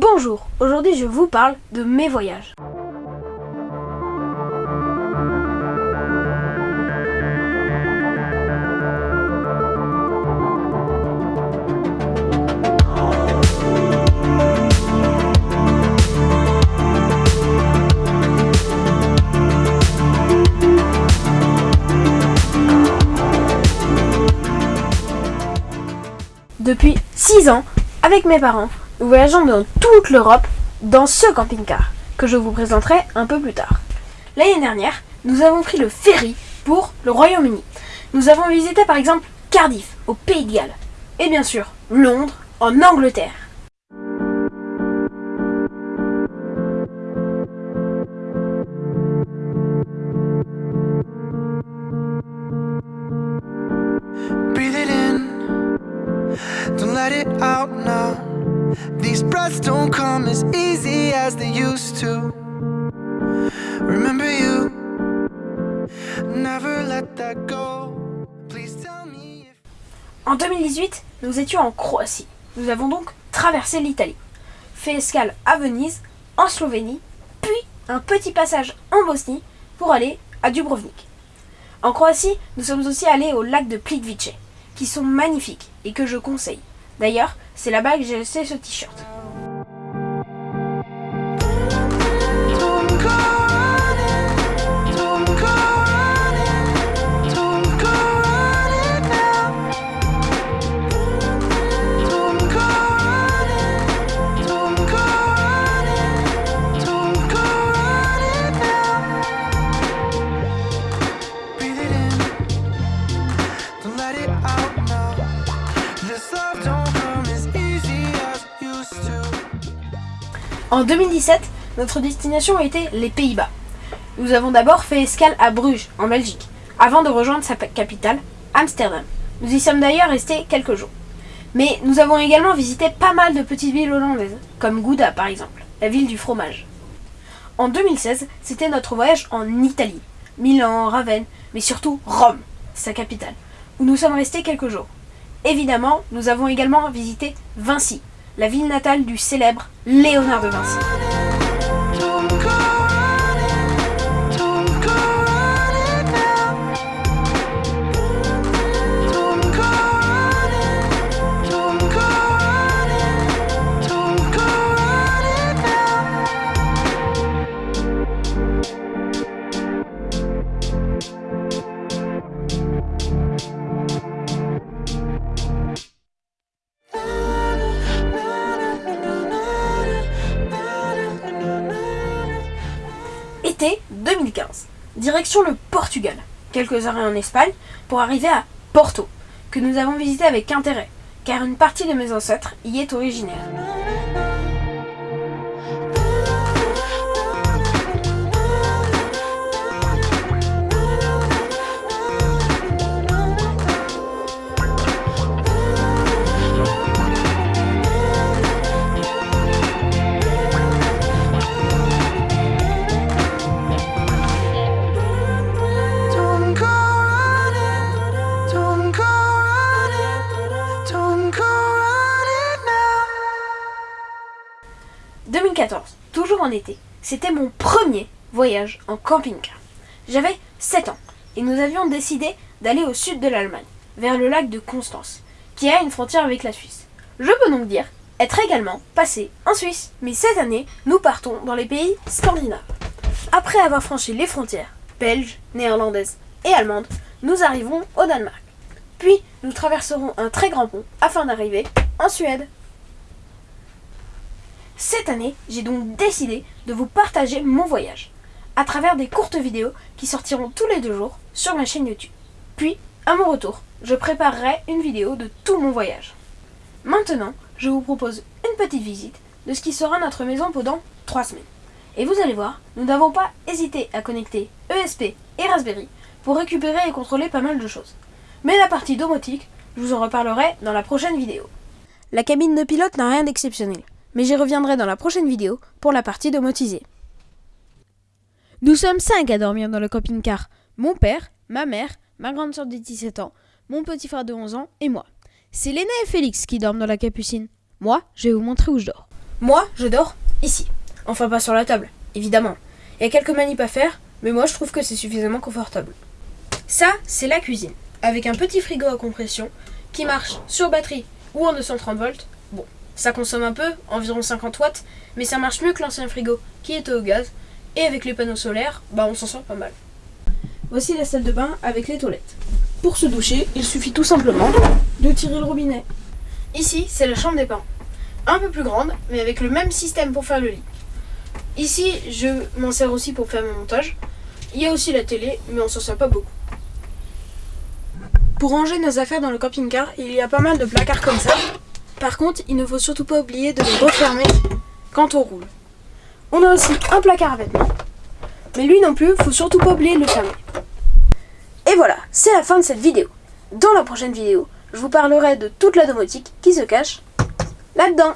Bonjour, aujourd'hui je vous parle de mes voyages. Depuis 6 ans, avec mes parents, voyageons dans toute l'Europe dans ce camping-car que je vous présenterai un peu plus tard. L'année dernière, nous avons pris le ferry pour le Royaume-Uni. Nous avons visité par exemple Cardiff au Pays de Galles et bien sûr Londres en Angleterre. Breathe it in, don't let it out now. These breaths don't come as easy as they used to. Remember you, never let that go. Please tell me. En 2018, nous étions en Croatie. Nous avons donc traversé l'Italie, fait escale à Venise, en Slovénie, puis un petit passage en Bosnie pour aller à Dubrovnik. En Croatie, nous sommes aussi allés au lac de Plitvice, qui sont magnifiques et que je conseille. D'ailleurs, c'est là-bas que j'ai laissé ce t-shirt. En 2017, notre destination était les Pays-Bas. Nous avons d'abord fait escale à Bruges, en Belgique, avant de rejoindre sa capitale, Amsterdam. Nous y sommes d'ailleurs restés quelques jours. Mais nous avons également visité pas mal de petites villes hollandaises, comme Gouda par exemple, la ville du fromage. En 2016, c'était notre voyage en Italie, Milan, Ravenne, mais surtout Rome, sa capitale, où nous sommes restés quelques jours. Évidemment, nous avons également visité Vinci, la ville natale du célèbre Léonard de Vinci. Été 2015. Direction le Portugal. Quelques arrêts en Espagne pour arriver à Porto, que nous avons visité avec intérêt, car une partie de mes ancêtres y est originaire. Été. C'était mon premier voyage en camping-car. J'avais 7 ans et nous avions décidé d'aller au sud de l'Allemagne, vers le lac de Constance, qui a une frontière avec la Suisse. Je peux donc dire être également passé en Suisse. Mais cette année, nous partons dans les pays scandinaves. Après avoir franchi les frontières belges, néerlandaises et allemandes, nous arrivons au Danemark. Puis, nous traverserons un très grand pont afin d'arriver en Suède. Cette année, j'ai donc décidé de vous partager mon voyage à travers des courtes vidéos qui sortiront tous les deux jours sur ma chaîne YouTube. Puis, à mon retour, je préparerai une vidéo de tout mon voyage. Maintenant, je vous propose une petite visite de ce qui sera notre maison pendant 3 semaines. Et vous allez voir, nous n'avons pas hésité à connecter ESP et Raspberry pour récupérer et contrôler pas mal de choses. Mais la partie domotique, je vous en reparlerai dans la prochaine vidéo. La cabine de pilote n'a rien d'exceptionnel, mais j'y reviendrai dans la prochaine vidéo pour la partie domotisée. Nous sommes 5 à dormir dans le camping-car. Mon père, ma mère, ma grande soeur de 17 ans, mon petit frère de 11 ans et moi. C'est Léna et Félix qui dorment dans la capucine. Moi, je vais vous montrer où je dors. Moi, je dors ici. Enfin, pas sur la table, évidemment. Il y a quelques manips à faire, mais moi, je trouve que c'est suffisamment confortable. Ça, c'est la cuisine, avec un petit frigo à compression qui marche sur batterie ou en 230 volts. Ça consomme un peu, environ 50 watts, mais ça marche mieux que l'ancien frigo qui était au gaz. Et avec les panneaux solaires, bah on s'en sort pas mal. Voici la salle de bain avec les toilettes. Pour se doucher, il suffit tout simplement de tirer le robinet. Ici, c'est la chambre des parents. Un peu plus grande, mais avec le même système pour faire le lit. Ici, je m'en sers aussi pour faire mon montage. Il y a aussi la télé, mais on s'en sert pas beaucoup. Pour ranger nos affaires dans le camping-car, il y a pas mal de placards comme ça. Par contre, il ne faut surtout pas oublier de les refermer quand on roule. On a aussi un placard à vêtements. Mais lui non plus, faut surtout pas oublier de le fermer. Et voilà, c'est la fin de cette vidéo. Dans la prochaine vidéo, je vous parlerai de toute la domotique qui se cache là-dedans.